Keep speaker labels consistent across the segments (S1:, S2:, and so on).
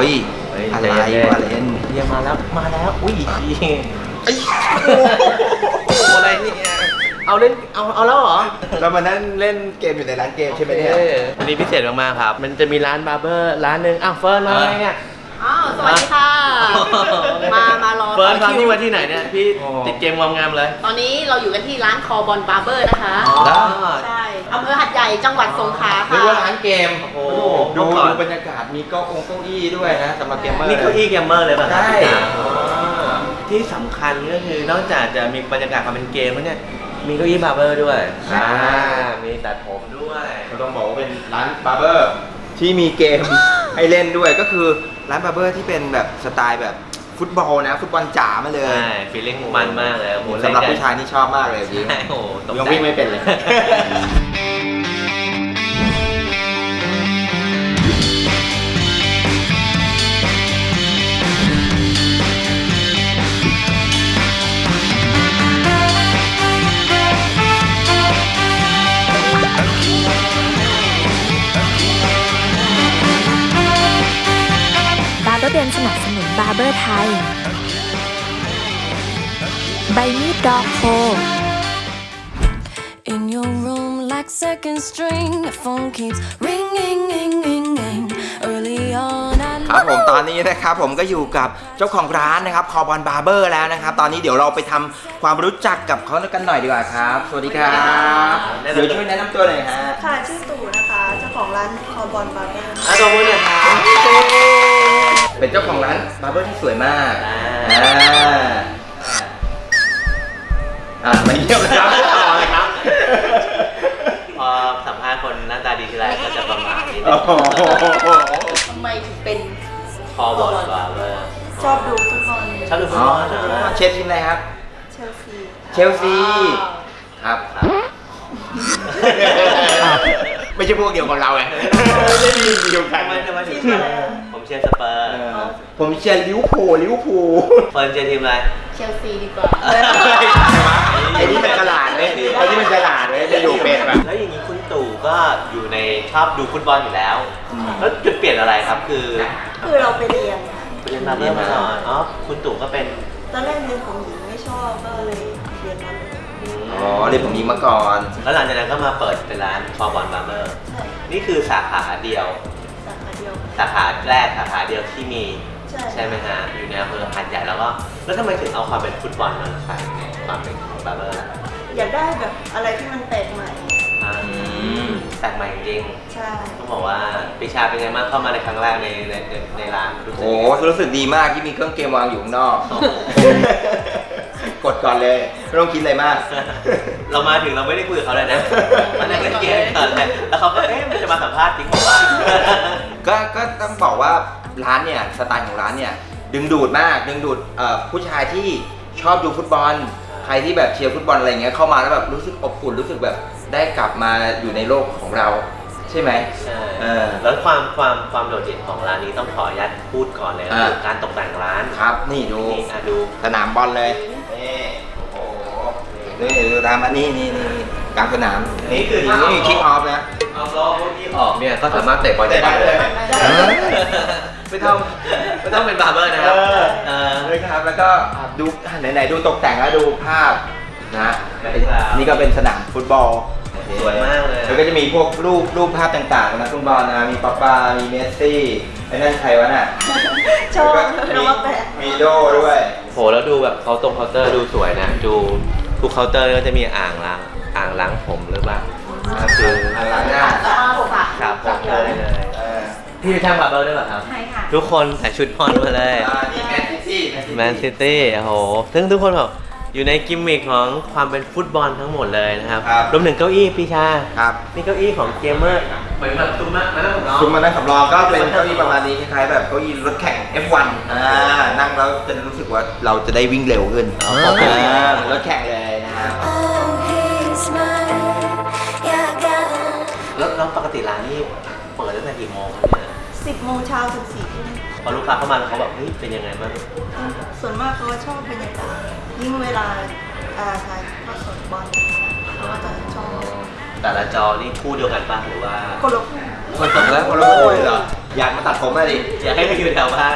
S1: ฮ้ย
S2: เฮ้ย
S1: อะไร
S2: ใจเย็นๆ
S1: วะเล่น
S2: เยี่ยมมาแล้วมาแล้ว อุ้ย
S1: ไอ้
S2: โอ้โหอะไรเนี่ยเอาเล่นเอาเอาแล้วเหรอ
S1: เรามานั่งเล่นเกมอยู่ในร้านเกมใช่ไหมเนี่ย
S2: ออวันนี้พิเศษมากๆครับ มันจะมีร้านบาร์เบอร์ร้านหนึ่งอ้าวเฟิร์นมาไงเนี่ย
S3: อ้าว สวัสดีค่ะ มามารอ
S2: เฟิร์น
S3: ต่อ
S2: ทำ
S3: คิ
S2: นี่
S3: ว
S2: มาที่ไหนเนี่ย พี่ติดเกมงามๆเลย
S3: ตอนนี้เราอยู่กันที่ร้านคอบอลบาร์เบอร์นะคะ
S2: อ๋อ
S3: ใช่อำเภอหัดใหญ่จังหวัดสงขลา
S1: นึก
S3: ค่ะ
S1: ว่าร้านเกม
S2: โอ้โห
S1: ดู
S2: เมื่อก่อน
S1: ดูบรรยากาศมีเก้าองเก้าอี้ด้วยนะสำหรับเกมเมอร์
S2: นี่เก้าอี้เกมเมอร์เลยป่ะครับ
S1: ใช่
S2: อ๋อที่สำคัญก็คือนอกจากจะมีบรรยากาศความเป็นเกมแล้วเนี่ยมีเก้าอี้บาร์เบอร์ด้วย อ่า มีตัดผมด้วย
S1: เราต้องบอกว่าเป็นร้านบาร์เบอร์ที่มีเกมให้เล่นด้วยก็คือ ร้านบาร์เบอร์ที่เป็นแบบสไตล์แบบฟุตบอลนะ ฟุตบอลจ๋ามาเลย
S2: ใช่ feeling มันมากเลยโอ้โห
S1: สำหรับ
S2: เล่นกัน
S1: ผู้ชายนี่ชอบมากเลยพี่
S2: ใช่โอ้โหตก
S1: ยัง
S2: ใจ
S1: วิ่งไม่เป็นเลย
S4: ใบมีดดอกโพ
S5: In your room, like second string, the phone keeps ringing, ring, ring, ring. Early on, I
S1: ครับผมตอนนี้นะครับผมก็อยู่กับเจ้าของร้านนะครับคอบอลบาร์เบอร์แล้วนะครับ ตอนนี้เดี๋ยวเราไปทำความรู้จักกับเขากันหน่อยดีกว่าครับ สวัสดีครับเดี๋ยวช่วยแนะนำตัวหน่อยฮะ
S6: ค่ะ ชื่อตู่นะคะ เจ้าของร้านคอบอลบาร์เบอร์
S2: อะตัวมือหน่อยครับ
S1: เป็นเจ้าของร้านบาร์เบอร์ที่สวยมาก
S2: อ่า
S1: อ่าอ่ามาเยี่ยมนะครับ
S2: ต่อเลยครับ พอสัมภาษณ์คนหน้าตาดีทีไรก็จะประหม่านิดนึ
S1: โอ้โห
S3: ทำไมถึงเป็น
S2: คอบอลบาร์เบอร์
S6: ชอบดูฟุตบอล
S2: ชอบดูฟุต
S1: บอล
S2: อ๋อนะ
S1: เชียร์ทีมอะไรครับ
S6: เชลซี
S1: เชลซีครับไม่ใช่พวกเดียวกับเราไงไม่ได้ทีมเดียวกัน
S2: ทำไมทำไมถึงเชียร์ผมเชียร์สเปอร์
S1: เออผมเชียร์ลิเวอร์พูลลิเวอร์พูล
S2: เฟิร์นเชียร์ทีมอะไร
S3: เชลซีดีกว่า
S1: ไอ้นี่มันฉลาดเลยไอ้นี่มันฉลาดเลยจะอยู่เป็นแบบ
S2: แล้วอย่างนี้คุณตู่ก็อยู่ในชอบดูฟุตบอลอยู่แล้ว
S1: อืม
S2: แล้วจุดเปลี่ยนอะไรครับคือ
S6: คือเราไปเรียนค่ะ
S2: เรียนบาร์เบอร์มาก่อนอ๋อคุณตู่ก็เป็น
S6: ตอนแรกเรียนของหญิงไม่ชอบก็เลยเรียนมา
S1: อ๋อเรียนผมนี้มาก่อน
S2: แล้วหลังจากนั้นก็มาเปิดเป็นร้านคอบอลบาร์เบอร์
S6: ใช่
S2: นี่คือสาขาเดียว
S6: สาขาเดียว
S2: สาขาแรกสาขาเดียวที่มี
S6: ใช่
S2: ใช่ไหมฮะอยู่ในอำเภอหัดใหญ่แล้วก็แล้วทำไมถึงเอาความเป็นฟุตบอลมาใส่ในความเป็นบาร์เบอร์ล่ะ
S6: อยากได้แบบอะไรที่มันแปลกใหม่
S2: อ่าแปลกใหม่จริง
S6: ใช่
S2: ๆต้องบอกว่าปิชาเป็นไงบ้างเข้ามาในครั้งแรกในในในในร้านรู้สึก
S1: โอ้
S2: ยังไง
S1: รู้สึกดีมากที่มีเครื่องเกมวางอยู่ข้างนอก
S2: โอ้โห
S1: กดก่อนเลยไม่ต้องคิดอะไรมาก
S2: เรามาถึงเราไม่ได้คุยกับเขาเลยนะมานั่งเล่นเกมก่อนเลยแล้วเขาก็เอ๊ะมันจะมาสัมภาษณ์จริงเหรอวะ
S1: ก็ก็ต้องบอกว่าร้านเนี่ยสไตล์ของร้านเนี่ยดึงดูดมากดึงดูดเอ่อผู้ชายที่ชอบดูฟุตบอล ใครที่แบบเชียร์ฟุตบอลอะไรเงี้ยเข้ามาแล้วแบบรู้สึกอบอุ่นรู้สึกแบบได้กลับมาอยู่ในโลกของเรา ใช่ไหม
S2: ใช่
S1: เออ
S2: แล้วความความความโดดเด่นของร้านนี้ต้องขออนุญาตพูดก่อนเลยก็
S1: อ่า
S2: คือการตกแต่งร้าน
S1: ครับ นี่ดู
S2: นี่อะดู
S1: สนามบอลเลยนี่โอ้โหนี่ดูตามอันนี้นี่นี่นี่กลางสนาม
S2: นี่คือถ้า
S1: นี่ kick off นะ
S2: เอาล้อพวกที่ออกเนี่ยก็สามารถเตะบอลได้
S1: ได้เลย
S2: เออไม่ต้องไม่ต้องเป็นบาร์เบอร์นะครับ
S1: เออ
S2: เออ
S1: เลยครับแล้วก็อะดูไหนๆดูตกแต่งแล้วดูภาพนะ
S2: background
S1: นี่ก็เป็นสนามฟุตบอล
S2: สวยมากเลย
S1: แล้วก็จะมีพวกรูปรูปภาพต่างๆนะฟุตบอลนะมีป็อกบา มีเมสซี่ไอ้นั่นใครวะน่ะ
S6: ชอบ
S1: แล้วก็
S6: แล้ว
S1: มี
S6: ก็แปลก
S1: มีโดด้วย
S2: โหแล้วดูแบบเขาตรงเคาน์เตอร์ดูสวยนะ ดูทุกเคาน์เตอร์ก็จะมีอ่างล้างอ่างล้างผมหรือเปล่า ก็คือ
S1: อ่างล้างหน้า
S3: ผม
S2: ครับผมเลยเลยพี่เป็นช่างบาร์เบอร์ด้วยเหรอครับ
S3: ใช่ค่ะ
S2: ทุกคนใส่ชุดบอลมาเลย
S1: นี่แมนซิตี้
S2: แมนซิตี้โอ้โห ซึ่งทุกคนแบบอยู่ในกิมมิคของความเป็นฟุตบอลทั้งหมดเลยนะครับ
S1: ร
S2: วมถึงเก้าอี้พี่ชา
S1: ครับ
S2: นี่เก้าอี้ของเกมเมอร์เหมือนแบบตุ้มมากมาแล้วผมน้อง
S1: คุณมานั่งสำรองก็เป็นเก้าอี้ประมาณนี้คล้ายๆแบบเก้าอี้รถแข่ง F1 อ่านั่งแล้วจะรู้สึกว่าเราจะได้วิ่งเร็วขึ้น
S2: อ่า
S1: เหมือนรถแข่งเลยนะครับ
S2: 10โมงเช้า
S6: ถึง4ทุ่ม
S2: พอลูกค้าเข้ามาแล้วเขาแบบเฮ้ยเป็นยังไงบ้าง
S6: ส่วนมากเขาชอบบรรยากาศยิ่งเวลาถ่ายทอดสดบอลเขาก็จะชอบ
S2: แต่ละจอนี่คู่เดียวกันป่ะหรือว่า
S6: คนละคู่
S1: คนสมแล้วคนละคู่เหรออยากมาตัดผมไหมดิ
S2: อยากให้มาอยู่แถวบ้าน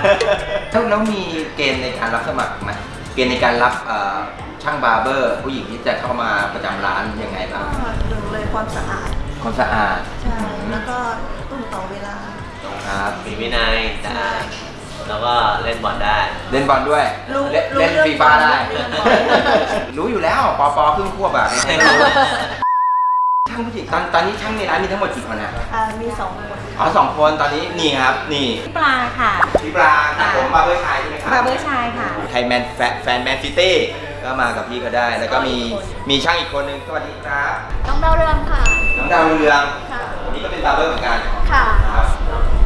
S1: แล้วมีเกณฑ์ในการรับสมัครไหมเกณฑ์ในการรับช่างบาร์เบอร์ ผู้หญิงที่จะเข้ามาประจำร้านยังไงบ้าง
S6: หนึ่งเลยความสะอาด
S1: ความสะอาด
S6: ใช่แล้วก็
S1: ครับ
S2: มีวินัยสะอาดแล้วก็เล่นบอลได้
S1: เล่นบอลด้วย
S6: รู้
S1: เล่น
S6: รู้
S1: เล่น
S6: เรื่อง
S1: ฟีฟ่า
S6: บอล
S1: ได้
S6: เรื่องบอล
S1: รู้อยู่แล้วปอปอครึ่งควบอะไม่รู้ช่างผู้หญิงตอนตอนนี้ช่างในร้านมีทั้งหมดกี่คนอะ
S6: อ่ามีสองคน
S1: อ๋อสองคนตอนนี้นี่ครับ นี่
S3: ปลาค่ะ
S1: พี่ปรางครับผมบาร์เบอร์ชายใช่ไหมครับ
S3: บาร์เบอร์ชายค่ะ
S1: ไทยแมนแฟนแฟนแมนซิตี้ก็มากับพี่ก็ได้ แล้วก็มีมีช่างอีกคนนึงสวัสดีครับ
S3: น้องดาวเรืองค่ะ
S1: น้องดาวเรือง
S3: ค่ะ
S1: วันนี้ก็เป็นบาร์เบอร์เหมือนกัน
S3: ค่ะ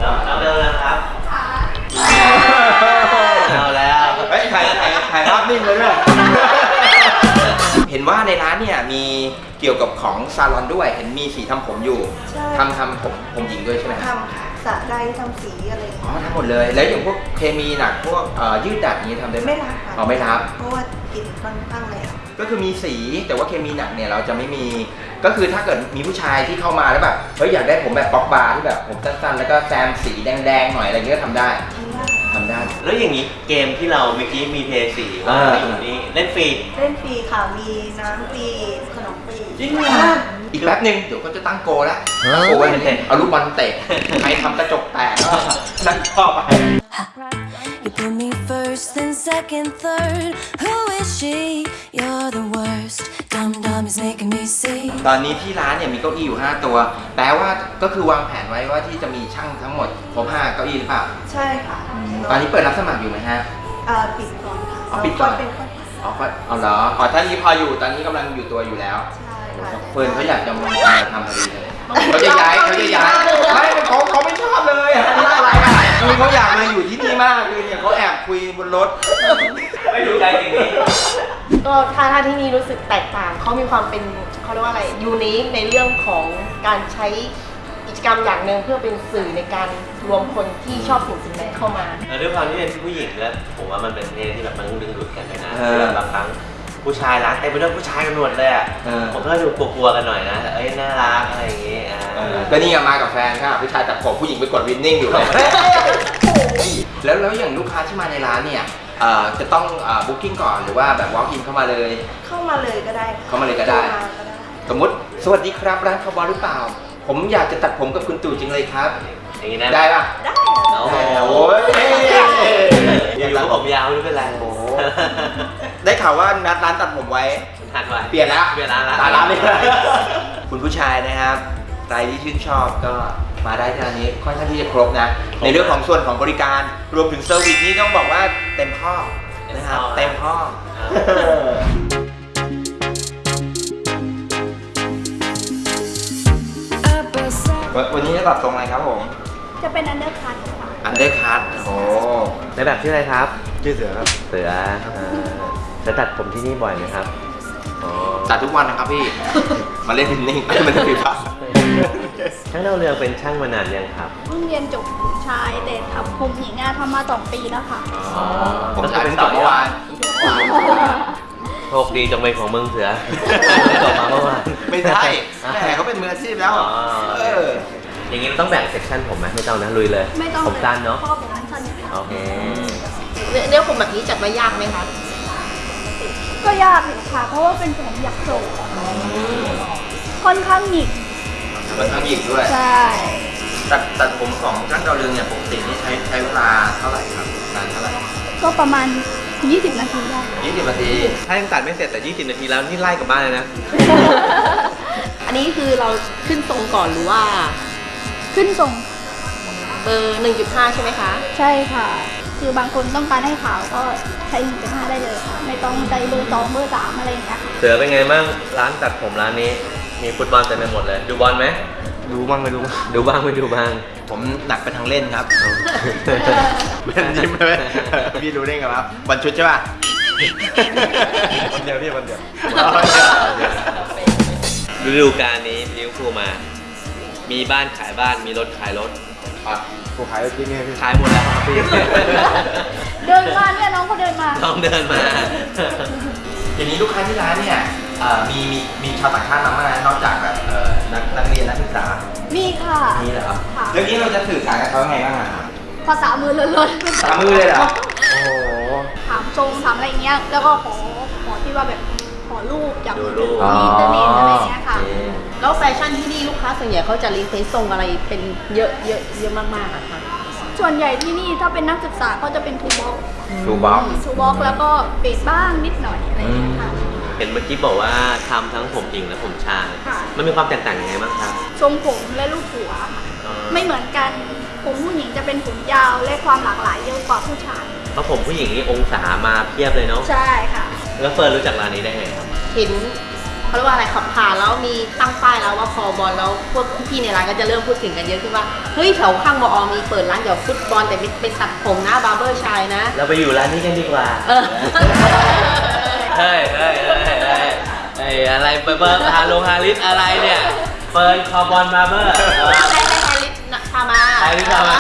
S1: ครับ
S2: แล้วแล้วเดินครับ เอาแล้ว
S1: เฮ้ยถ่ายถ่ายถ่ายภาพนิ่งเลยด้วยเห็นว่าในร้านเนี่ยมีเกี่ยวกับของซาลอนด้วย เห็นมีสีทำผมอยู่
S6: ใช่
S1: ทำทำผมผมหญิงด้วยใช่ไหมครับ
S6: ทำสระใดทำสีอะไรอย่าง
S1: อ๋อ
S6: เงี้ย
S1: ทำหมดเลย แล้วอย่างพวกเคมีหนักพวกเอ่อยืดดัดอย่างนี้ทำได้ไหม
S6: ไม่รับค่ะ
S1: อ๋อไม่รับ
S6: เพราะว่ากลิ่นค่อนข้างแรง
S1: ก็คือมีสีแต่ว่าเคมีหนักเนี่ยเราจะไม่มีก็คือถ้าเกิดมีผู้ชายที่เข้ามาแล้วแบบเฮ้ยอยากได้ผมแบบป๊อกบาร์ที่แบบผมสั้นๆ แล้วก็แซมสีแดงๆหน่อยอะไรเงี้ยก็ทำได้
S6: ทำได้
S1: ทำได้
S2: แล้วอย่างนี้เกมที่เราเมื่อกี้มีเพลย์สี่ว่า
S1: อ่า
S2: อยู่นี่เล่นฟรี
S6: เล่นฟรีค่ะ มีน้ำฟรีขนมฟรี
S1: จริงเหรออีกแป๊บหนึ่งเดี๋ยวก็จะตั้งโกลแล้วตั้งโกลไว้เนี่ยเอาลูกบอลเตะใครทำกระจกแตกก็นั่นเข้าไป
S5: You put me first, then second, third. Who is she? You're the worst. Dumb dumb is making me see.
S1: ตอนนี้ที่ร้านเนี่ยมีเก้าอี้อยู่ 5 ตัว แปลว่าก็คือวางแผนไว้ว่าที่จะมีช่างทั้งหมดครบ5เก้าอี้หรือเปล่า
S6: ใช่ค่ะ
S1: ตอนนี้เปิดรับสมัครอยู่ไหมฮะ
S6: อ่าปิดก่อนค่ะ
S1: อ๋อปิดก่อน
S6: เราเป็นคน
S1: อ๋อก็เอาเหรออ๋อท่านนี้พออยู่ตอนนี้กำลังอยู่ตัวอยู่แล้ว
S6: ใช่ค่ะ
S1: เฟิร์นเขาอยากจะมาทำพอดีเลยเขาจะย้ายเขาจะย้ายไม่เขาเขาไม่ชอบเลยอะนี่อะไรอะ คือเขาอยากมาอยู่ที่นี่มากคือเนี่ยเขาแอบคุยบนรถ
S2: ไม่รู้ใจจริงนี้
S3: ก็ถ้าถ้าที่นี่รู้สึกแตกต่างเขามีความเป็นเขาเรียกว่าอะไรยูนิคในเรื่องของการใช้กิจกรรมอย่างหนึ่งเพื่อเป็นสื่อในการรวมคนที่ชอบสิ่งสิ่งนั้นเข้ามา
S2: เออด้วยความที่เป็นผู้หญิงแล้วผมว่ามันเป็นเพศที่แบบมันดึงดูดกันไปนะ
S1: เออ
S2: แบบบางครั้งผู้ชายรักเต็มไปด้วยผู้ชายกันหมดเลยอะ
S1: เออ
S2: ผมก็ดูกลัวๆกันหน่อยนะเอ้ยน่ารักอะไรอย่างงี้อ่า
S1: ก็นี่ไงมากับแฟนค่ะผู้ชายตัดผมผู้หญิงไปกดวินนิ่งอยู่เลยแล้วแล้วอย่างลูกค้าที่มาในร้านเนี่ยเอ่อจะต้อง booking ก่อนหรือว่าแบบ walk in เข้ามาเลย
S6: เข้ามาเลยก็ได้
S1: เข้ามาเลยก็ได้
S6: เข้ามาก็ได้
S1: สมมติสวัสดีครับร้านคาร์บอนหรือเปล่า ผมอยากจะตัดผมกับคุณตู่จริงเลยครับ
S2: อย่างงี้นะ
S1: ได้ป่ะ
S6: ได้
S2: โอ้โห
S1: โอ้ย
S2: อยู่ๆก็ผมยาวไม่เป็นไร
S1: โอ้โหได้ข่าวว่านัดร้านตัดผมไว้
S2: ทันไว้
S1: เปลี่ยนแล้ว
S2: เปลี่ยนร้านละ
S1: ตาร้านเลยคุณผู้ชายนะครับ ใครที่ชื่นชอบก็มาได้ที่ร้านนี้ค่อนข้างที่จะครบนะ ในเรื่องของส่วนของบริการรวมถึง service นี่ต้องบอกว่าเต็มข้อนะครับเต็มข้อวันวันนี้จะตัดทรงอะไรครับผม
S3: จะเป็น undercutค่ะ
S1: undercut โอ้
S2: ในแบบชื่ออะไรครับ
S7: ชื่อเสือครับ
S2: เสืออ่าจะตัดผมที่นี่บ่อยไหมครับอ๋อ
S1: ตัดทุกวันนะครับพี่ มาเล่นพินนิ่งไม่ได้พิพั
S2: ช่างดาวเรืองเป็นช่างมานานยังครับ
S8: เพิ่งเรียนจบชายแต่ทำผมหญิงอะทำมาสองปีแล้วค่ะ
S1: ผมจะเป็นจบเมื่อวาน
S2: โชคดีจังเลยของมึงเสือจบมาเมื่อวาน
S1: ไม่ใช่แหมเขาเป็นมืออาชีพแล้ว
S2: อ๋อ
S1: เออ
S2: อย่างงี้ต้องแบ่งเซกชันผมไหมไม่ต้องนะลุยเลย
S8: ไม่ต้อง
S2: ผมสั้นเนาะ
S8: เพราะว่าผมสั้นอยู่แล้ว
S2: โอเค
S3: เรื่องผมแบบนี้จัดว่ายากไหมคะ
S8: ก็ยากอยู่ค่ะเพราะว่าเป็นผมอยากโศกค่อนข้างหงิก
S1: มันทั้งหยิกด้วย
S8: ใช่
S1: ตัดตัดผมของช่างดาวเรืองเนี่ยปกตินี่ใช้ใช้เวลาเท่าไหร่ครับนานเท่าไหร่
S8: ก็ประมาณ 20 นาทีได้
S1: ยี่สิบนาที
S2: ถ้ายังตัดไม่เสร็จแต่20นาทีแล้วนี่ไล่กลับบ้านเลยนะ
S3: อันนี้คือเราขึ้นทรงก่อนหรือว่า
S8: ขึ้นทรง
S3: เบอร์1.5 ใช่ไหมคะ
S8: ใช่ค่ะ คือบางคนต้องการให้ขาวก็ใช้1.5ได้เลยค่ะไม่ต้องใช้เบอร์สองเบอร์สามอะไรอย่างเงี้ยค่ะ
S2: เสือเป็นไงบ้างร้านตัดผมร้านนี้ มีฟุตบอลเต็มไปหมดเลย ดูบอลไหม
S7: ดูบ้างไม่ดูบ้าง
S2: ดูบ้างไม่ดูบ้าง
S1: ผมหนักไปทางเล่นครับเล่นยิ้มเลยพี่รู้ได้ไงครับวันชุดใช่ป่ะ
S7: วันเดียวพี่วันเดียว
S2: ฤดูกาลนี้ลิเวอร์พูลมา มีบ้านขายบ้าน มีรถขายรถ
S7: กูขายจริงไงพี่
S2: ขายหมดแล้วครับพี่
S8: เดินมาเนี่ยน้องเขาเดินมา
S2: ต้องเดินมา
S1: อย่างนี้ลูกค้าที่ร้านเนี่ยเอ่อ มีมีมีชาวต่างชาติมาไหมนอกจากแบบเอ่อนักนักเรียนนักศึกษา
S8: มีค่ะ
S1: นี่เหรอ
S8: ค่ะ
S1: เรื่องนี้เราจะสื่อสารกับเขาไงบ้างอะ
S8: ภาษามือล้วนๆ
S1: สามมือเลยเหรอโอ้โห
S8: ถามทรงถามอะไรเงี้ยแล้วก็ขอขอที่ว่าแบบขอรูปจาก
S2: ดูรูป
S1: อ๋อ
S8: อินเทอร์เน็ตอะไรเงี้ยค่ะ
S1: โอเค
S3: แล้วแฟชั่นที่นี่ลูกค้าส่วนใหญ่เขาจะ request ทรงอะไรเป็นเยอะเยอะเยอะมากๆอะค่ะ
S8: ส่วนใหญ่ที่นี่ถ้าเป็นนักศึกษาก็จะเป็น
S1: two block
S8: two block two block แล้วก็เบสบ้างนิดหน่อยอะไรเงี้ยค่ะ
S2: เห็นเมื่อกี้บอกว่าทำทั้งผมหญิงและผมชาย
S8: ค่ะ
S2: มันมีความแตกต่างยังไงบ้างครับ
S8: ทรงผมและรูปหัวค่ะ
S2: อ๋อ
S8: ไม่เหมือนกันผมผู้หญิงจะเป็นผมยาวและความหลากหลายเยอะกว่าผู้ชาย
S2: เพราะผมผู้หญิงนี่องศามาเพียบเลยเนาะ
S8: ใช่ค่ะ
S2: แล้วเฟิร์นรู้จักร้านนี้ได้ไงครับ
S3: เห็นเขาเรียกว่าอะไรขับผ่านแล้วมีตั้งป้ายแล้วว่าคอบอลแล้วพวกพี่ๆในร้านก็จะเริ่มพูดถึงกันเยอะขึ้นว่าเฮ้ยแถวข้างมอมีเปิดร้านเกี่ยวกับฟุตบอลแต่ไปตัดผมนะ barber ชายนะ
S2: เราไปอยู่ร้านนี้กันดีกว่า
S3: เออ
S2: เฮ้ยเฮ้ยเฮ้ย เฮ้ยเฮ้ยอะไรเบอร์เบอร์ฮาโลฮาริสอะไรเนี่ยเฟิร์นคอร์บอลบาร์เบอร์
S3: ให้ให้ให้ลิสพามา
S2: ไอ้ที่ทำมา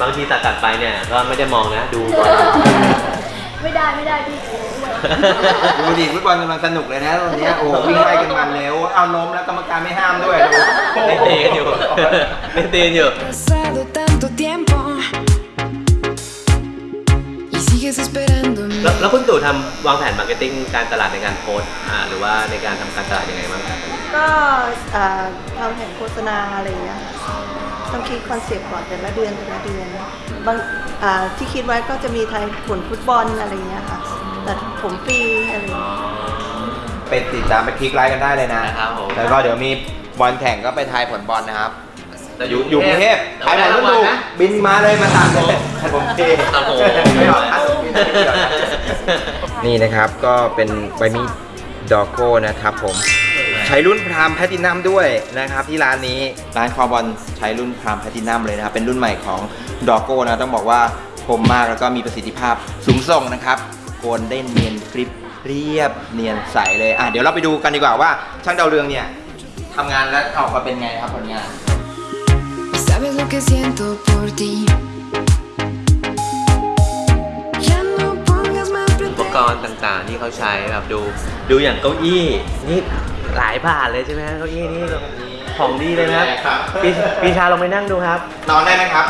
S2: บางทีตัดตัดๆไปเนี่ยก็ไม่ได้มองนะดูก่อน
S8: ไม่ได้ไม่ได้พี่
S1: ดูดิฟุตบอลกำลังสนุกเลยนะตอนเนี้ยโอ้โหวิ่งไล่กันมันเร็วเอาล้มแล้วกรรมการไม่ห้ามด้วยดู
S2: เล่นตีกันอยู่เล่นตีกันอยู่
S5: Pasado tanto tiempo y sigues esperándome.
S2: แล้วแล้วคุณตู่ทำวางแผน marketing การตลาดในการโพสต์อ่าหรือว่าในการทำการตลาดยังไงบ้างครับ
S6: ก็อ่าทำแผนโฆษณาอะไรอย่างเงี้ยต้องคิด concept ก่อนแต่ละเดือนแต่ละเดือนบางอ่าที่คิดไว้ก็จะมีทายผลฟุตบอลอะไรอย่างเงี้ยค่ะตัดผมฟรีอะไรอย่างเงี้ย
S1: ไปติดตามไปคลิกไลค์กันได้เลยนะ
S2: นะครับผม
S1: แล้วก็เดี๋ยวมีบอลแข่งก็ไปทายผลบอลนะครับ
S2: แต่
S1: อยู่อยู่กรุงเทพใครถ่ายรูปดูบินมาเลยมาตัดเลยผมเท
S2: ครับผม
S1: ไม่ออกตัดบิ นี่นะครับก็เป็นใบมีดดอกโก้นะครับผม ใช้รุ่นพรามแพตินัมด้วยนะครับ ที่ร้านนี้ร้านคอบอลใช้รุ่นพรามแพตินัมเลยนะครับ เป็นรุ่นใหม่ของดอกโก้นะต้องบอกว่าคมมากแล้วก็มีประสิทธิภาพสูงส่งนะครับโกนได้เนียนกริบเรียบเนียนใสเลยอะเดี๋ยวเราไปดูกันดีกว่าว่า ช่างดาวเรืองเนี่ยทำงานแล้วออกมาเป็นไงครับผลงาน
S5: sabes lo que siento por ti.
S2: กรณ์ต่างๆ ที่เขาใช้แบบดู ดูอย่างเก้าอี้นี่หลายบาทเลยใช่ไหมฮะเก้าอี้นี่ของดีเลยนะครับ
S1: ครับ
S2: พี่พี่ชาลองไปนั่งดูครับ
S1: นอนได้ไหมครับ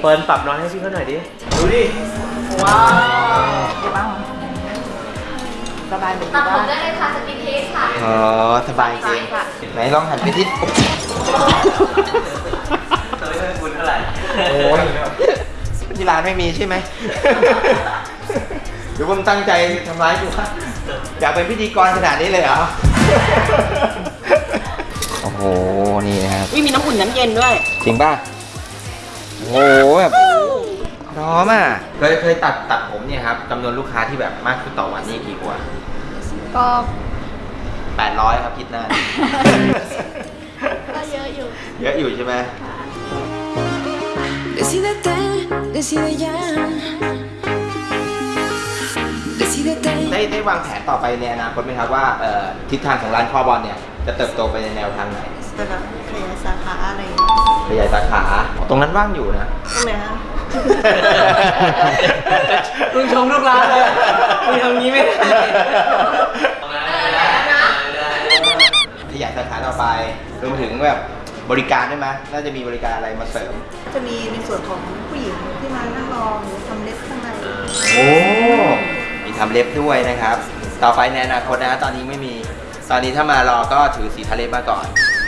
S2: เฟิร์นปรับนอนให้พี่เขาหน่อยดิ ดูดิ
S3: ว้าวสบายเหมือน
S8: ตั
S3: กั
S8: ด
S3: น
S8: ผมได้เลยค่ะสกินเทสค่ะ
S1: อ๋อ สบายจริงไหนลองหันไปที่
S2: ตัวไม่ค่อยคุ้นเท่าไหร่
S1: โอ้ยที่ร้านไม่มีใช่ไหม หรือผมตั้งใจทำร้ายกูวะอยากเป็นพิธีกรขนาดนี้เลยเหรอ โอ้โห นี่นะครับ
S3: วิมีน้ำอุ่นน้ำเย็นด้วย
S1: จริงป่ะ โอ้โหแบบพร้อมอะ เคยเคยตัดตัดผมเนี่ยครับจำนวนลูกค้าที่แบบมากขึ้นต่อวันนี่กี่กว่า
S8: ก็
S1: 800 ครับคิดหน้า
S8: ก็เยอะอยู่
S1: เยอะอยู่ใช่ไหม
S5: Decídete, decide ya. Decídete.
S1: ได้ได้วางแผนต่อไปในอนาคตไหมครับว่าเอ่อทิศทางของร้านคอบอลเนี่ยจะเติบโตไปในแนวทางไหน
S6: แต่แบบขยายสาขาอะไรอย่างเงี้ย
S1: ขยายสาขาตรงนั้นว่างอยู่นะ
S6: ตรงไหนฮะ
S2: มึงชมลูกร้านเลยมึงทำงี้ไม่ได้
S1: ขยายสาขาต่อไปรวมถึงแบบบริการได้ไหมน่าจะมีบริการอะไรมาเสริม
S6: จะมีในส่วนของผู้หญิงที่มานั่งรอหรือทำเล็บข้างใน
S1: โอ้มี ทำเล็บด้วยนะครับ ต่อไปในอนาคตนะตอนนี้ไม่มี ตอนนี้ถ้ามารอก็ถือสีทะเลมาก่อน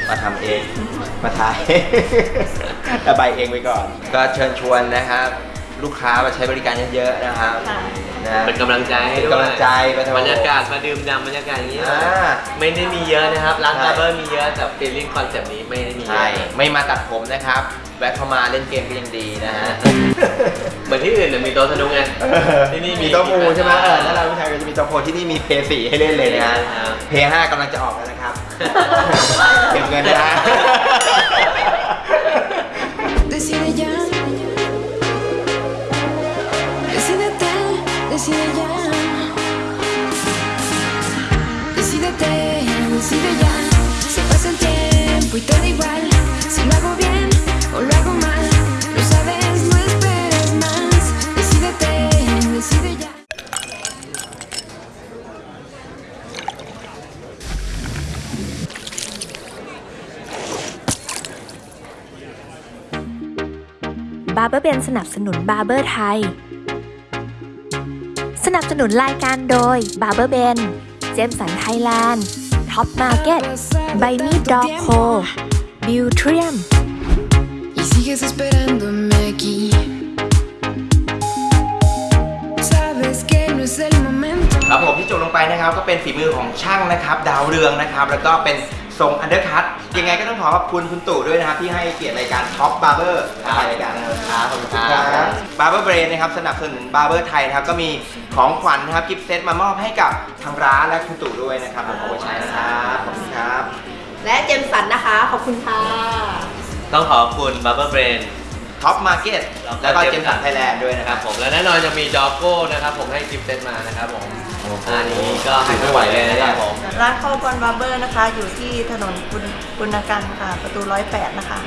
S1: มาทำเอง มาทายระบายเองไปก่อน ก็เชิญชวนนะครับ ลูกค้ามาใช้บริการเยอะๆนะครับ
S6: ค่ะ
S1: นะ
S2: เป็นกำลังใจให้ด้วย
S1: เป็นกำลังใจไปเถอะ
S2: บรรยากาศมาดื่มด่ำบรรยากาศอย่างนี้
S1: อ่า
S2: ไม่ได้มีเยอะนะครับร้าน
S1: ใช่
S2: barber มีเยอะแต่ feeling concept นี้ไม่ได้มีเยอะใช่
S1: ไม่มาตัดผมนะครับ แวะเข้ามาเล่นเกมก็ยังดีนะฮะ
S2: เหมือนที่อื่นเนี่ยมีโต๊ะสนุ๊กไงที่นี่มี
S1: มีโต๊ะหมูใช่ไหมเออถ้าเราผู้ชายก็จะมีโต๊ะโพที่นี่มีเพย์สี่ให้เล่นเลยนะฮะ
S2: ครับ
S1: เพย์ห้ากำลังจะออกแล้วนะครับ เก็บเงินนะ
S5: Decide
S4: บาร์เบอร์เบนสนับสนุนบาร์เบอร์ไทย นับสนุนรายการโดยบาร์เบอร์เบนเจมสันไทยแลนด์ท็อปมาร์เก็ตไบมี่ดอกโคบิวเทียม
S5: Y sigues esperándome aquí. Sabes que no es el momento.
S1: ครับผมที่จบลงไปนะครับก็เป็นฝีมือของช่างนะครับ ดาวเรืองนะครับ แล้วก็เป็น ทรงอันเดอร์คัตยังไงก็ต้องขอขอบคุณคุณตู่ด้วยนะครับที่ให้เกียรติรายการท็อปบาร์เบอร์รายการนะครับขอบคุณครับ Barber Brain นะครับสนับสนุน barber ไทยนะครับก็มีของขวัญนะครับ gift set มามอบให้กับทางร้านและคุณตู่ด้วยนะครับผมขอบคุณใช้นะครับขอบคุณครับ
S3: และเจมสันนะคะขอบคุณค่ะ
S2: ต้องขอบคุณ Barber Brain
S1: ท็อปมาร์เก็ตแล้วก็เจมสันไทยแลนด์ด้วยนะ
S2: นะ
S1: ค
S2: ค
S1: รั
S2: รับบผมและแน่นอนจะมีจอโก้นะครับผมให้ gift set มานะครับผมอันนี้ก็ให้ไม่ไหวเลยนะครับผม
S6: ร้านข้าวบอลบาร์เบอร์นะคะ อยู่ที่ถนนปุณปุณกันค่ะ ประตูร้อยแปดนะคะ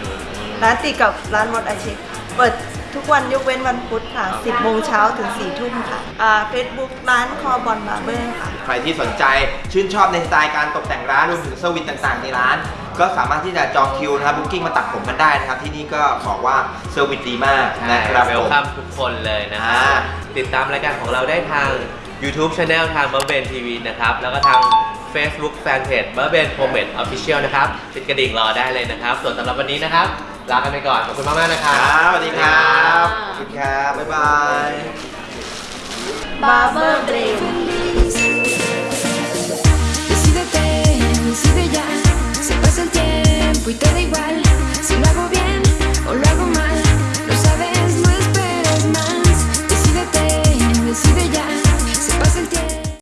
S6: ร้านติดกับร้านมดอาชีพเปิดทุกวันยกเว้นวันพุธค่ะ 10โมงเช้าถึง4ทุ่มค่ะอ่าเฟซบุ๊กร้านคอบอลบาร์เบอร์ค่ะ
S1: ใครที่สนใจชื่นชอบในสไตล์การตกแต่งร้านรวมถึง service ต่างๆ ในร้าน ก็สามารถที่จะจองคิวนะครับ booking มาตัดผมกันได้นะครับ ที่นี่ก็บอกว่า service ดีมากนะครับ
S2: welcome ทุกคนเลยนะครับติดตามรายการของเราได้ทาง YouTube Channel ทาง b u r b e n TV นะครับ แล้วก็ทาง Facebook Fanpage b u r b e n p r o m e t Official นะครับติดกระดิ่งรอได้เลยนะครับ ส่วนสำหรับวันนี้นะครับลากันไปก่อนขอบคุณมากๆนะค
S1: ค
S2: รั
S1: รับบสวัสดีครับขอบคุณครับบ๊ายบาย
S6: บา y te da igual si lo hago bien o
S5: lo hago mal.
S9: Lo sabes, no esperes
S5: más. Decídete,
S9: decide
S5: ya.